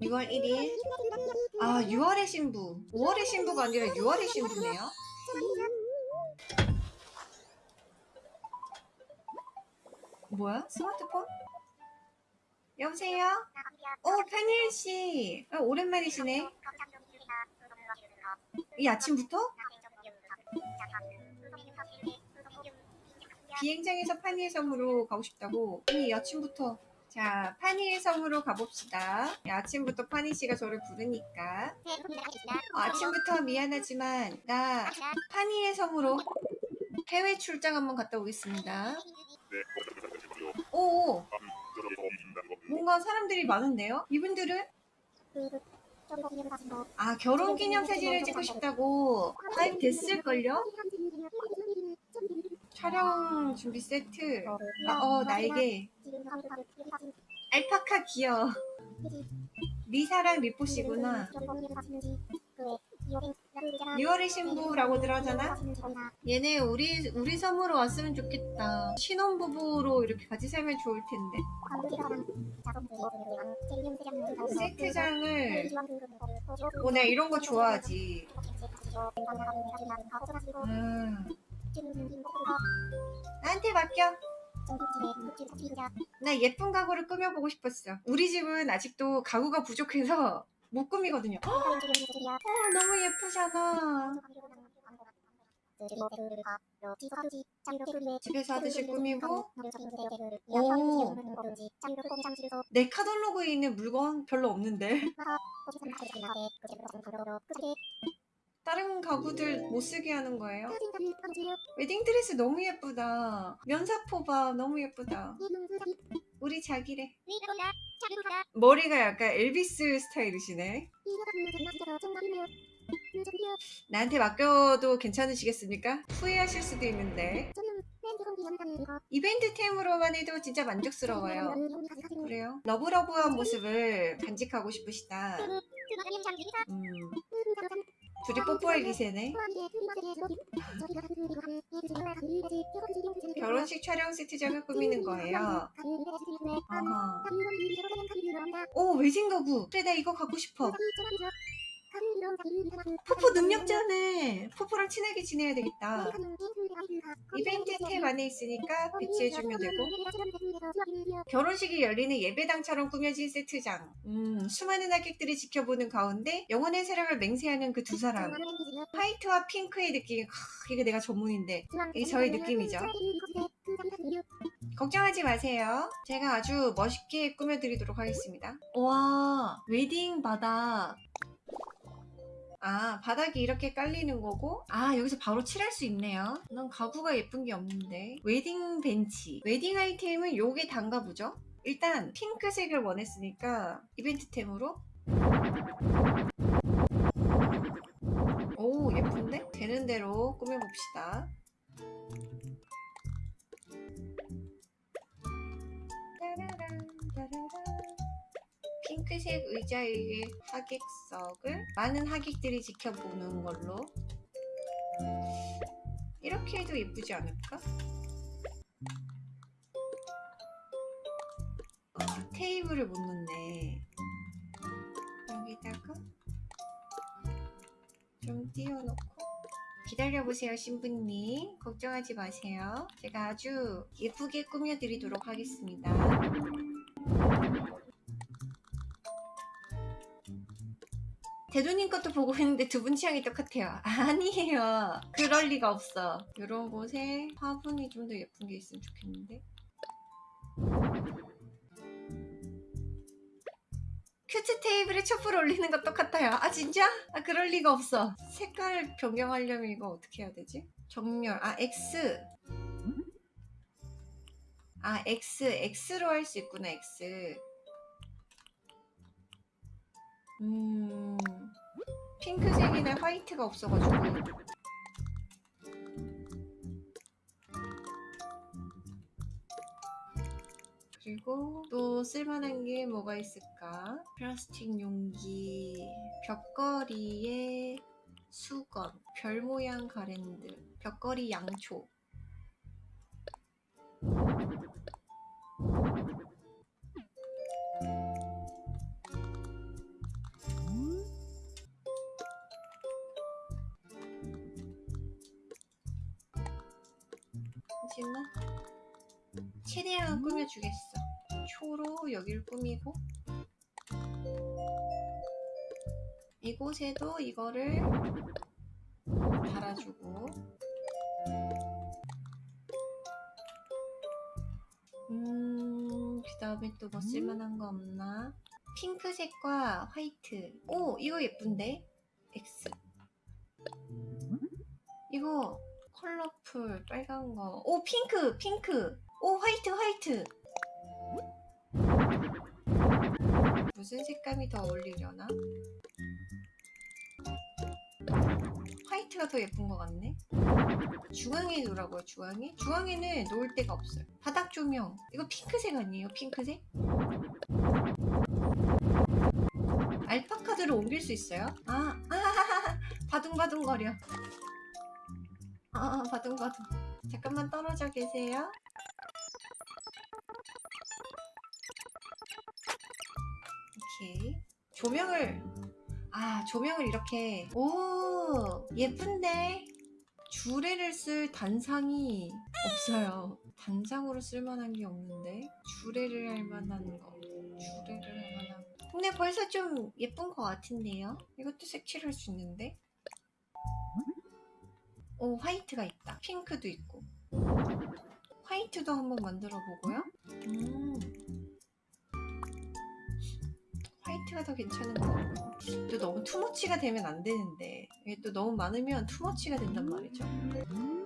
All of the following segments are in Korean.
6월 1일 아 6월의 신부 5월의 신부가 아니라 6월의 신부네요 뭐야? 스마트폰? 여보세요? 어 페니엘씨 아, 오랜만이시네 이 아침부터? 비행장에서 파니의 섬으로 가고 싶다고 이 아침부터 자 파니의 섬으로 가봅시다. 이 아침부터 파니 씨가 저를 부르니까. 어, 아침부터 미안하지만 나 파니의 섬으로 해외 출장 한번 갔다 오겠습니다. 오 뭔가 사람들이 많은데요? 이분들은? 아 결혼 기념 사진을 찍고 싶다고 가입 됐을걸요? 촬영 준비 세트. 아, 어 나에게 알파카 귀여워 리사랑 리포씨구나. 6월의 신부라고 들어가잖아? 얘네 우리 우리 섬으로 왔으면 좋겠다. 신혼부부로 이렇게 같이 살면 좋을 텐데. 세트장을 어 내가 이런 거 좋아하지. 음 나한테 맡겨 나 예쁜 가구를 꾸며보고 싶었어. 우리 집은 아직도 가구가 부족해서 못 꾸미거든요. 어, 너무 예쁘잖아. 집에서 하듯이 꾸미고 오. 내 카탈로그에 있는 물건 별로 없는데 다른 가구들 못 쓰게 하는 거예요? 웨딩 드레스 너무 예쁘다 면사포 봐 너무 예쁘다 우리 자기래 머리가 약간 엘비스 스타일이시네 나한테 맡겨도 괜찮으시겠습니까? 후회하실 수도 있는데 이벤트 템으로만 해도 진짜 만족스러워요 그래요? love love한 모습을 간직하고 싶으시다 음. 둘이 뽀뽀할 기세네? 결혼식 촬영 세트장을 꾸미는 거예요? 아하. 오 웨딩 가구. 그래 나 이거 갖고 싶어 포포 능력자네 포포랑 친하게 지내야 되겠다. 이벤트 탭 안에 있으니까 배치해주면 되고. 결혼식이 열리는 예배당처럼 꾸며진 세트장. 음, 수많은 하객들이 지켜보는 가운데 영혼의 사랑을 맹세하는 그 두 사람. 화이트와 핑크의 느낌 크, 이게 내가 전문인데. 이게 저의 느낌이죠. 걱정하지 마세요. 제가 아주 멋있게 꾸며드리도록 하겠습니다. 와 웨딩 바닥 아 바닥이 이렇게 깔리는 거고? 아 여기서 바로 칠할 수 있네요. 난 가구가 예쁜 게 없는데. 웨딩 벤치. 웨딩 아이템은 요게 단가 보죠? 일단 핑크색을 원했으니까 이벤트템으로. 오 예쁜데? 되는 대로 꾸며봅시다. 따라란, 따라란. 핑크색 의자의 하객석을 많은 하객들이 지켜보는 걸로. 이렇게 해도 예쁘지 않을까? 아, 테이블을 못 놓네. 여기다가 좀 띄워놓고. 기다려보세요 신부님. 걱정하지 마세요. 제가 아주 예쁘게 꾸며드리도록 하겠습니다 대두님 것도 보고 있는데 두 분 취향이 똑같아요. 아니에요. 그럴 리가 없어. 이런 곳에 화분이 좀 더 예쁜 게 있으면 좋겠는데. 큐트 테이블에 촛불 올리는 것 똑같아요. 아 진짜? 아 그럴 리가 없어. 색깔 변경하려면 이거 어떻게 해야 되지? 정렬. 아 X. 아 X. X로 할 수 있구나 X. 음 핑크색이나 화이트가 없어가지고. 그리고 또 쓸만한 게 뭐가 있을까? 플라스틱 용기 벽걸이에 수건 별 모양 가랜드 벽걸이 양초 수 있나? 최대한 꾸며주겠어. 초로 여기를 꾸미고 이곳에도 이거를 달아주고 음, 그 다음에 또 뭐 쓸만한 거 없나? 핑크색과 화이트. 오, 이거 예쁜데? X. 이거 컬러풀 빨간 거. 오, 핑크, 핑크. 오, 화이트, 화이트. 무슨 색감이 더 어울리려나? 화이트가 더 예쁜 것 같네. 중앙에 놓으라고요, 중앙에? 중앙에는 놓을 데가 없어요. 바닥 조명. 이거 핑크색 아니에요, 핑크색? 알파카들을 옮길 수 있어요? 아, 아, 바둥바둥거려. 아, 바둥바둥. 잠깐만 떨어져 계세요. 오케이. 조명을, 아, 조명을 이렇게. 오, 예쁜데? 주레를 쓸 단상이 없어요. 단상으로 쓸만한 게 없는데? 주레를 할 만한 거. 주레를 할 만한 거. 근데 벌써 좀 예쁜 것 같은데요? 이것도 색칠할 수 있는데? 오, 화이트가 있다. 핑크도 있고. 화이트도 한번 만들어 보고요. 음. 화이트가 더 괜찮은 것 같고. 또 너무 투머치가 되면 안 되는데. 이게 또 너무 많으면 투머치가 된단 말이죠. 결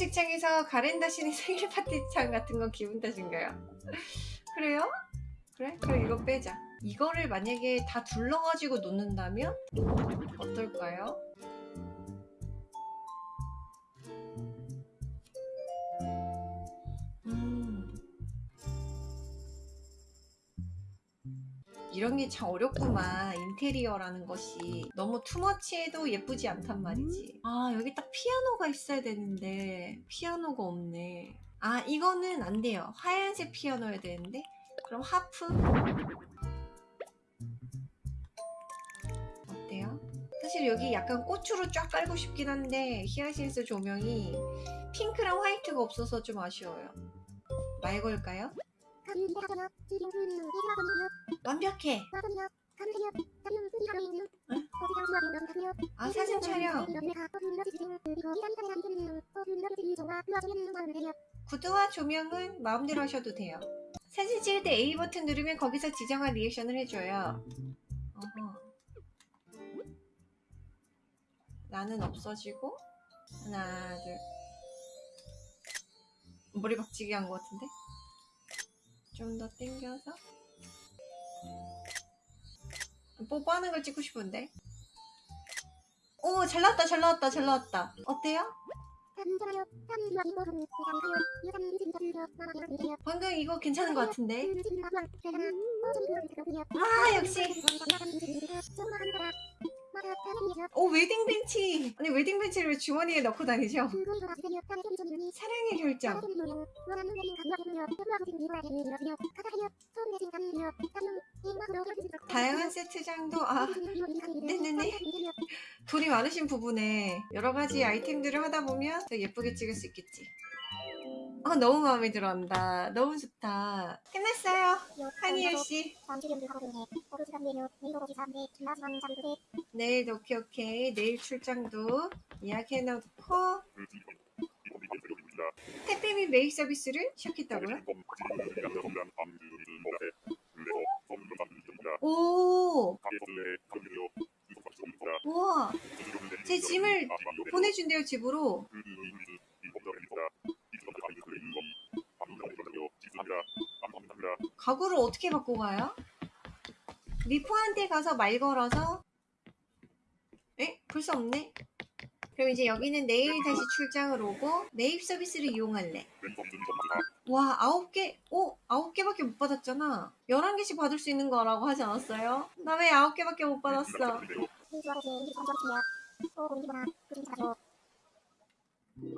혼식장에서 가렌다시는 생일 파티장 같은 건 기분 탓인가요? 그래요? 그래? 그럼 이거 빼자. 이거를 만약에 다 둘러가지고 놓는다면 어떨까요? 음. 이런 게 참 어렵구만 인테리어라는 것이 너무 투머치해도 예쁘지 않단 말이지. 아 여기 딱 피아노가 있어야 되는데 피아노가 없네. 아 이거는 안 돼요. 하얀색 피아노여야 되는데? 그럼 하프. 어때요? 사실 여기 약간 꽃으로 쫙 깔고 싶긴 한데 히아신스 조명이 핑크랑 화이트가 없어서 좀 아쉬워요. 말 걸까요? 완벽해 아 사진 촬영. 구두와 조명은 마음대로 하셔도 돼요. 사진 찍을 때 A 버튼 누르면 거기서 지정한 리액션을 해줘요. 어허. 나는 없어지고 하나 둘. 머리 박치기 한 것 같은데? 좀 더 당겨서 뽀뽀하는 걸 찍고 싶은데? 오 잘 나왔다 잘 나왔다 잘 나왔다. 어때요? 방금 이거 괜찮은 것 같은데? 아 역시 오 웨딩 벤치. 아니 웨딩 벤치를 왜 주머니에 넣고 다니죠? 사랑의 결정. 다양한 세트장도 아 네네네. 돈이 많으신 부분에 여러 가지 아이템들을 하다 보면 더 예쁘게 찍을 수 있겠지 아 너무 마음에 들어한다. 너무 좋다. 끝났어요. 한이엘 씨. 내일 오케이 오케이. 내일 출장도 예약해놓고. 택배 및 메일 서비스를 시작했다고요? 오! 우와! 제 짐을 보내준대요 집으로 가구를 어떻게 갖고 가요? 미포한테 가서 말 걸어서 에? 벌써 없네? 그럼 이제 여기는 내일 다시 출장을 오고 매입 서비스를 이용할래 와 아홉 개? 오 아홉 개밖에 못 받았잖아 열한 개씩 받을 수 있는 거라고 하지 않았어요? 나왜 아홉 개밖에 못 받았어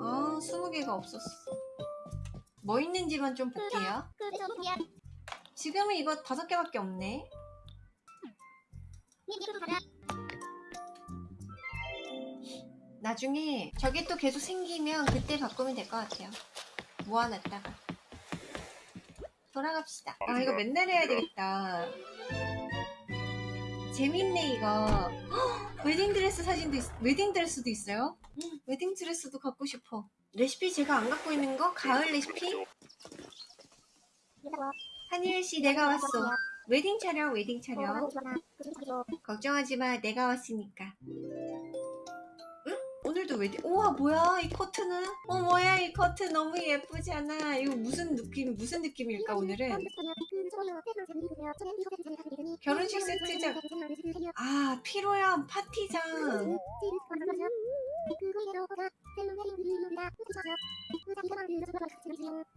아 스무 개가 없었어 뭐 있는지만 좀 볼게요 지금은 이거 다섯 개밖에 없네. 나중에 저게 또 계속 생기면 그때 바꾸면 될 것 같아요. 모아놨다가. 돌아갑시다. 아, 이거 맨날 해야 되겠다. 재밌네, 이거. 헉, 웨딩드레스 사진도, 있, 웨딩드레스도 있어요? 음, 웨딩드레스도 갖고 싶어. 레시피 제가 안 갖고 있는 거? 가을 레시피? 한일 씨, 내가 왔어. 웨딩 촬영, 웨딩 촬영. 걱정하지 마, 내가 왔으니까. 응? 오늘도 웨딩, 우와, 뭐야, 이 커트는? 어, 뭐야, 이 커트 너무 예쁘지 않아? 이거 무슨 느낌, 무슨 느낌일까, 오늘은? 결혼식 세트장. 아, 피로연 파티장.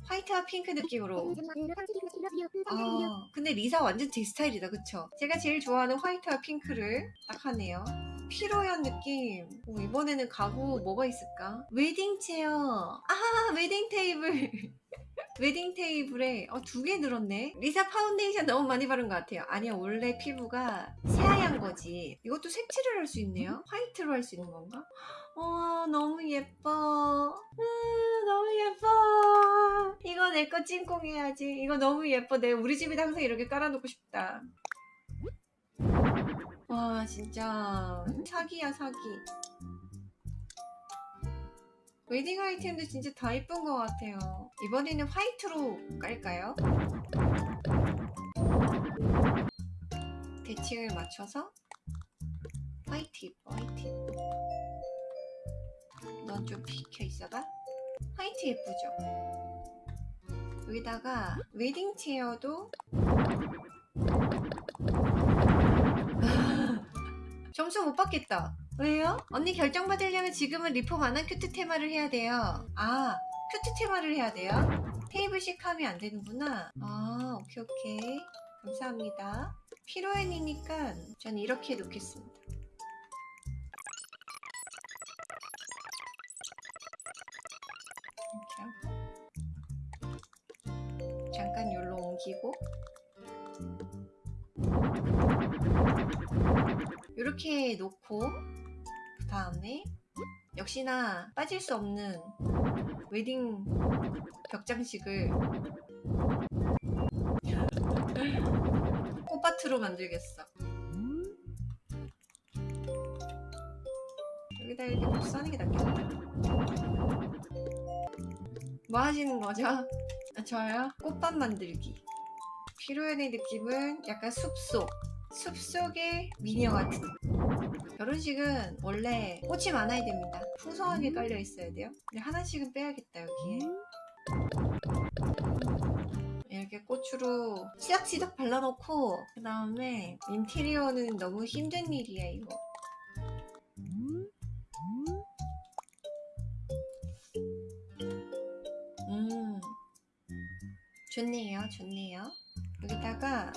화이트와 핑크 느낌으로. 아, 근데 리사 완전 제 스타일이다, 그쵸? 제가 제일 좋아하는 화이트와 핑크를 딱 하네요. 피로연 느낌. 오, 이번에는 가구 뭐가 있을까? 웨딩 chair. 아, 웨딩 테이블. 웨딩 테이블에 어, 두 개 늘었네. 리사 파운데이션 너무 많이 바른 것 같아요. 아니야, 원래 피부가 새하얀 거지. 이것도 색칠을 할 수 있네요. 화이트로 할 수 있는 건가? 와, 너무 예뻐. 아, 너무 예뻐. 이거 내 거 찜꽁해야지. 이거 너무 예뻐. 내가 우리 집에도 항상 이렇게 깔아놓고 싶다. 와, 진짜. 사기야, 사기. 웨딩 아이템도 진짜 다 이쁜 것 같아요. 이번에는 화이트로 깔까요? 대칭을 맞춰서 화이트 화이트. 넌 좀 비켜 있어봐. 화이트 예쁘죠? 여기다가 웨딩 chair도 점수 못 받겠다. 왜요? 언니 결정 받으려면 지금은 리폼 안 한 cute 테마를 해야 돼요. 아, 큐트 테마를 해야 돼요? 테이블식 하면 안 되는구나. 아, 오케이, 오케이. 감사합니다. 피로엔이니까 전 이렇게 놓겠습니다. 잠깐 열로 옮기고 이렇게 놓고 그 다음에 역시나 빠질 수 없는 웨딩 벽장식을 꽃밭으로 만들겠어 여기다 이렇게 복사하는 게 낫겠다 뭐 하시는 거죠? 아, 저요? 꽃밭 만들기 피로연의 느낌은 약간 숲속 숲속의 미녀 같은 결혼식은 원래 꽃이 많아야 됩니다. 풍성하게 깔려 있어야 돼요. 근데 하나씩은 빼야겠다 여기에. 이렇게 꽃으로 치덕치덕 발라놓고 그 다음에 인테리어는 너무 힘든 일이야 이거. 음. 좋네요 좋네요. 여기다가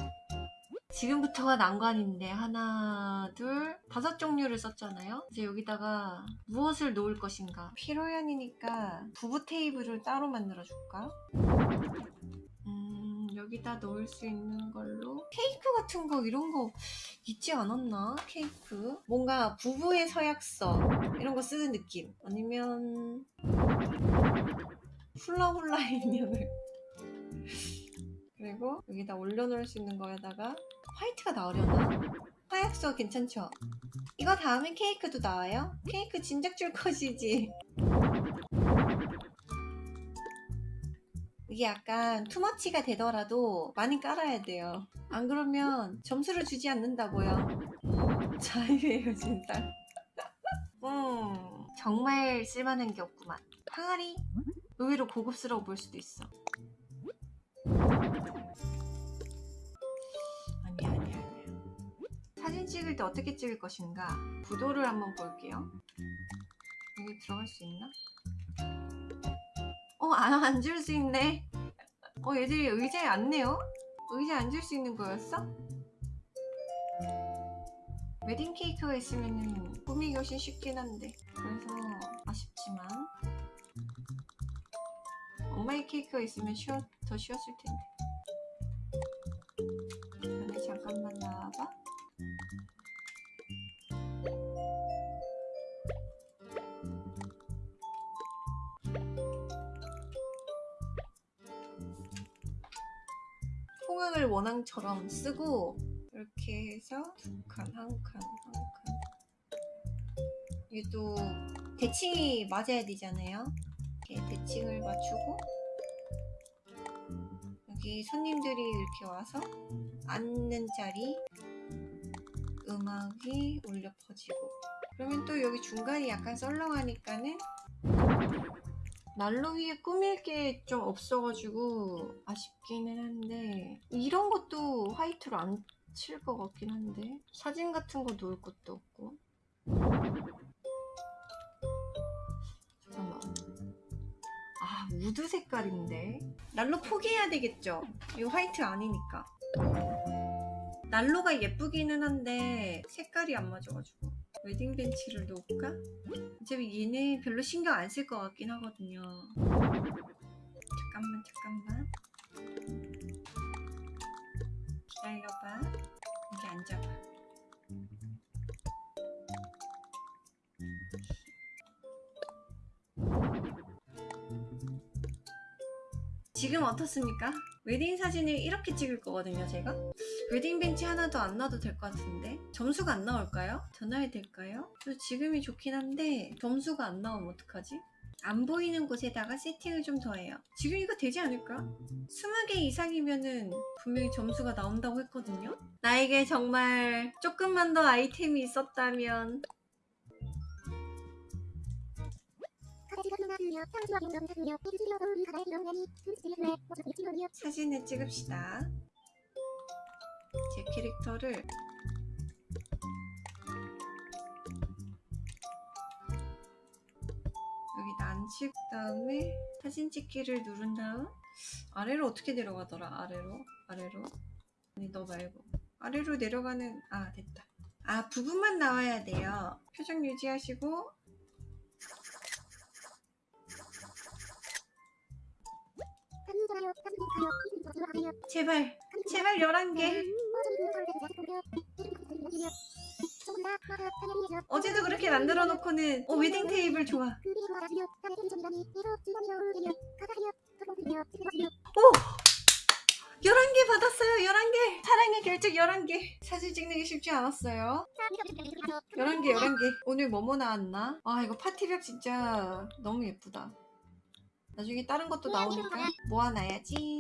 지금부터가 난관인데 하나 둘 다섯 종류를 썼잖아요. 이제 여기다가 무엇을 놓을 것인가? 피로연이니까 부부 테이블을 따로 만들어 줄까? 음 여기다 놓을 수 있는 걸로? 케이크 같은 거 이런 거 있지 않았나? 케이크? 뭔가 부부의 서약서 이런 거 쓰는 느낌? 아니면 훌라훌라 인형을? 그리고 여기다 올려놓을 수 있는 거에다가 화이트가 나오려나? 화약서 괜찮죠? 이거 다음엔 케이크도 나와요? 케이크 진작 줄 것이지. 이게 약간 투머치가 되더라도 많이 깔아야 돼요. 안 그러면 점수를 주지 않는다고요. 자유예요 진짜. 음 정말 쓸만한 게 없구만. 항아리? 의외로 고급스러워 보일 수도 있어 사진 찍을 때 어떻게 찍을 것인가 구도를 한번 볼게요 여기 들어갈 수 있나? 어, 안 앉을 수 있네. 어, 얘들이 의자에 앉네요? 의자에 앉을 수 있는 거였어? 웨딩 케이크가 있으면 꾸미기 훨씬 쉽긴 한데. 그래서 아쉽지만. 엄마의 케이크가 있으면 쉬워, 더 쉬웠을 텐데. 형광을 원앙처럼 쓰고 이렇게 해서 두 칸, 한 칸, 한 칸. 이게 또 대칭이 맞아야 되잖아요. 이렇게 대칭을 맞추고 여기 손님들이 이렇게 와서 앉는 자리 음악이 울려 퍼지고 그러면 또 여기 중간이 약간 썰렁하니까는 난로 위에 꾸밀 게 좀 없어가지고 아쉽기는 한데 이런 것도 화이트로 안 칠 것 같긴 한데 사진 같은 거 놓을 것도 없고. 잠깐만. 아 우드 색깔인데? 난로 포기해야 되겠죠? 이거 화이트 아니니까. 난로가 예쁘기는 한데 색깔이 안 맞아가지고 웨딩 벤치를 놓을까? 어차피 얘는 별로 신경 안 쓸 것 같긴 하거든요. 잠깐만 잠깐만. 기다려봐. 여기 앉아봐. 지금 어떻습니까? 웨딩 사진을 이렇게 찍을 거거든요 제가 웨딩 벤치 하나도 안 놔도 될 것 같은데 점수가 안 나올까요? 더 놔야 될까요? 저 지금이 좋긴 한데 점수가 안 나오면 어떡하지? 안 보이는 곳에다가 세팅을 좀 더 해요 지금 이거 되지 않을까? 20개 이상이면은 분명히 점수가 나온다고 했거든요 나에게 정말 조금만 더 아이템이 있었다면 사진을 찍읍시다 제 캐릭터를 여기다 앉힌 다음에 사진 찍기를 누른 다음 아래로 어떻게 내려가더라? 아래로? 아래로? 아니 너 말고. 아래로 내려가는 아 됐다. 아 부분만 나와야 돼요. 표정 유지하시고 제발 제발 11개. 어제도 그렇게 만들어 놓고는 어 웨딩 테이블 좋아. 오! 11개 받았어요 11개. 사랑의 결정 11개. 사진 찍는 게 쉽지 않았어요. 11개 11개. 오늘 뭐뭐 나왔나? 아 이거 파티벽 진짜 너무 예쁘다 나중에 다른 것도 나오니까 모아놔야지